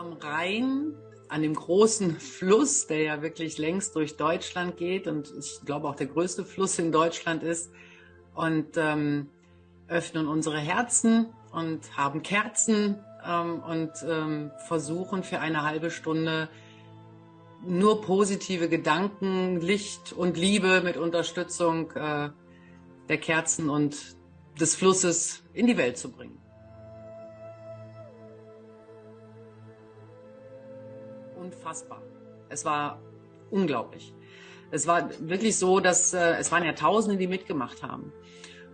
am Rhein, an dem großen Fluss, der ja wirklich längst durch Deutschland geht und ich glaube auch der größte Fluss in Deutschland ist. Und ähm, öffnen unsere Herzen und haben Kerzen ähm, und ähm, versuchen für eine halbe Stunde nur positive Gedanken, Licht und Liebe mit Unterstützung äh, der Kerzen und des Flusses in die Welt zu bringen. Unfassbar. Es war unglaublich. Es war wirklich so, dass äh, es waren ja Tausende, die mitgemacht haben.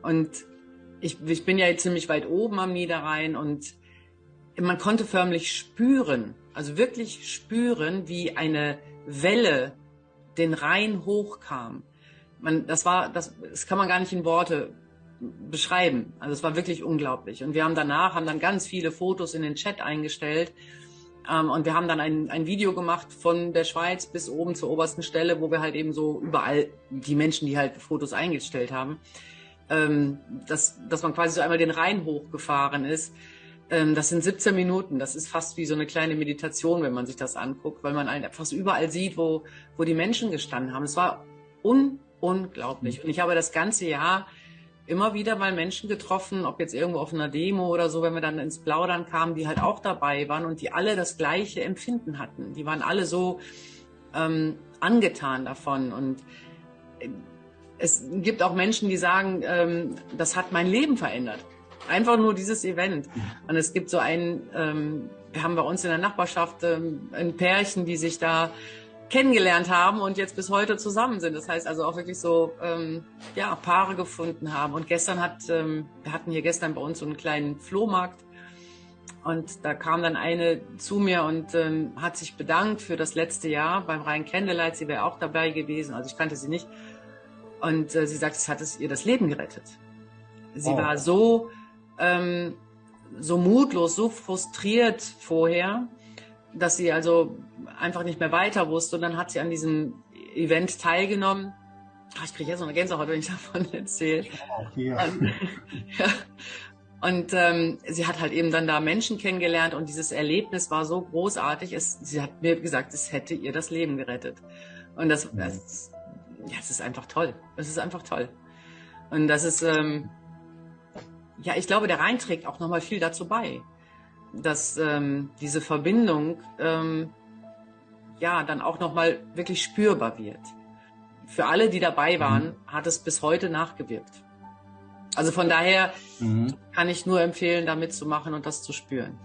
Und ich, ich bin ja ziemlich weit oben am Niederrhein und man konnte förmlich spüren, also wirklich spüren, wie eine Welle den Rhein hochkam. Man, das war, das, das kann man gar nicht in Worte beschreiben. Also es war wirklich unglaublich. Und wir haben danach, haben dann ganz viele Fotos in den Chat eingestellt. Ähm, und wir haben dann ein, ein Video gemacht von der Schweiz bis oben zur obersten Stelle, wo wir halt eben so überall die Menschen, die halt Fotos eingestellt haben, ähm, dass, dass man quasi so einmal den Rhein hochgefahren ist. Ähm, das sind 17 Minuten. Das ist fast wie so eine kleine Meditation, wenn man sich das anguckt, weil man einfach so überall sieht, wo, wo die Menschen gestanden haben. Es war un unglaublich. Und ich habe das ganze Jahr immer wieder mal Menschen getroffen, ob jetzt irgendwo auf einer Demo oder so, wenn wir dann ins Plaudern kamen, die halt auch dabei waren und die alle das gleiche Empfinden hatten. Die waren alle so ähm, angetan davon. Und äh, es gibt auch Menschen, die sagen, ähm, das hat mein Leben verändert. Einfach nur dieses Event. Und es gibt so einen, ähm, wir haben bei uns in der Nachbarschaft ähm, ein Pärchen, die sich da kennengelernt haben und jetzt bis heute zusammen sind. Das heißt also auch wirklich so ähm, ja Paare gefunden haben. Und gestern hat ähm, wir hatten hier gestern bei uns so einen kleinen Flohmarkt und da kam dann eine zu mir und ähm, hat sich bedankt für das letzte Jahr beim Rhein Candlelight. Sie wäre auch dabei gewesen, also ich kannte sie nicht. Und äh, sie sagt, es hat es ihr das Leben gerettet. Sie oh. war so ähm, so mutlos, so frustriert vorher, dass sie also einfach nicht mehr weiter wusste. Und dann hat sie an diesem Event teilgenommen. Ach, ich kriege jetzt noch eine Gänsehaut, wenn ich davon erzähle. Ja. Ähm, ja. Und ähm, sie hat halt eben dann da Menschen kennengelernt und dieses Erlebnis war so großartig. Es, sie hat mir gesagt, es hätte ihr das Leben gerettet. Und das, das, ja, es ist einfach toll. Es ist einfach toll. Und das ist, ähm, ja, ich glaube, der Rhein trägt auch nochmal viel dazu bei, dass ähm, diese Verbindung ähm, ja dann auch nochmal wirklich spürbar wird. Für alle, die dabei mhm. waren, mhm. hat es bis heute nachgewirkt. Also von daher mhm. kann ich nur empfehlen, da mitzumachen und das zu spüren.